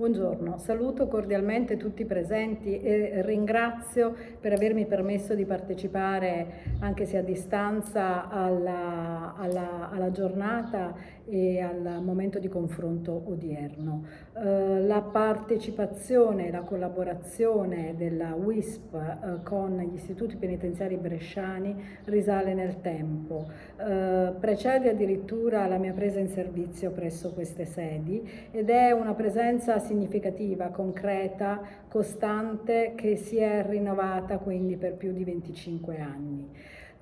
Buongiorno, saluto cordialmente tutti i presenti e ringrazio per avermi permesso di partecipare, anche se a distanza, alla, alla, alla giornata e al momento di confronto odierno. Eh, la partecipazione e la collaborazione della WISP eh, con gli istituti penitenziari bresciani risale nel tempo. Eh, precede addirittura la mia presa in servizio presso queste sedi ed è una presenza significativa, concreta, costante che si è rinnovata quindi per più di 25 anni.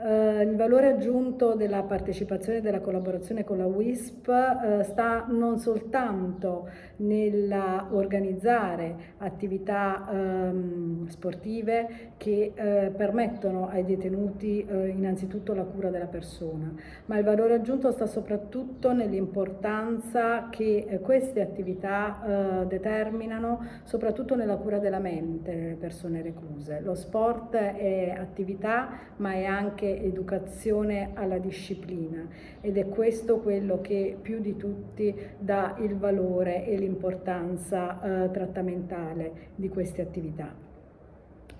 Uh, il valore aggiunto della partecipazione e della collaborazione con la WISP uh, sta non soltanto nell'organizzare attività um, sportive che uh, permettono ai detenuti innanzitutto la cura della persona, ma il valore aggiunto sta soprattutto nell'importanza che queste attività determinano soprattutto nella cura della mente delle persone recluse. Lo sport è attività ma è anche educazione alla disciplina ed è questo quello che più di tutti dà il valore e l'importanza eh, trattamentale di queste attività.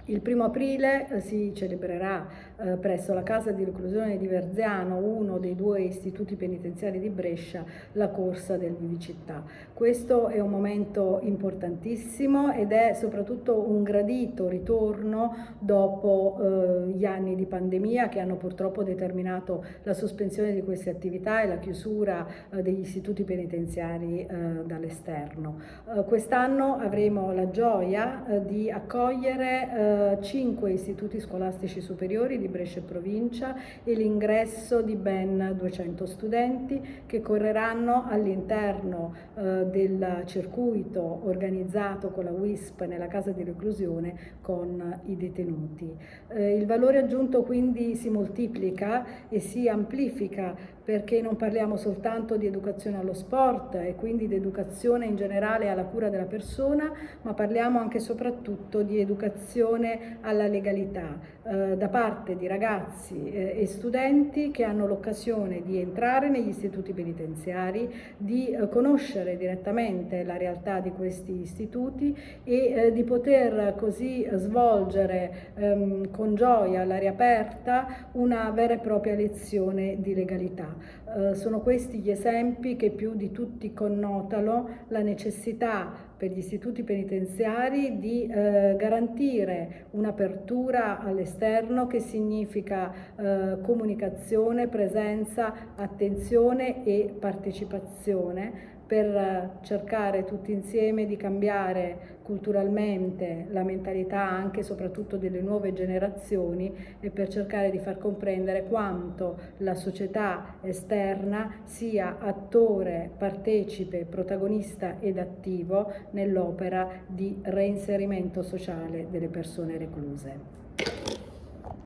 Il primo aprile eh, si celebrerà eh, presso la casa di reclusione di Verziano, uno dei due istituti penitenziari di Brescia, la corsa del Vivicittà. Questo è un momento importantissimo ed è soprattutto un gradito ritorno dopo eh, gli anni di pandemia che hanno purtroppo determinato la sospensione di queste attività e la chiusura eh, degli istituti penitenziari eh, dall'esterno. Eh, quest'anno avremo la gioia di accogliere cinque istituti scolastici superiori di Brescia e provincia e l'ingresso di ben 200 studenti che correranno all'interno eh, del circuito organizzato con la WISP nella casa di reclusione con i detenuti. Eh, il valore aggiunto quindi si moltiplica e si amplifica perché non parliamo soltanto di educazione allo sport e quindi di educazione in generale alla cura della persona, ma parliamo anche e soprattutto di educazione alla legalità eh, da parte di ragazzi eh, e studenti che hanno l'occasione di entrare negli istituti penitenziari, di eh, conoscere direttamente la realtà di questi istituti e eh, di poter così svolgere ehm, con gioia all'aria aperta una vera e propria lezione di legalità. Eh, sono questi gli esempi che più di tutti connotano la necessità per gli istituti penitenziari di eh, garantire un'apertura all'esterno che significa eh, comunicazione, presenza, attenzione e partecipazione per cercare tutti insieme di cambiare culturalmente la mentalità anche e soprattutto delle nuove generazioni e per cercare di far comprendere quanto la società esterna sia attore, partecipe, protagonista ed attivo nell'opera di reinserimento sociale delle persone recluse.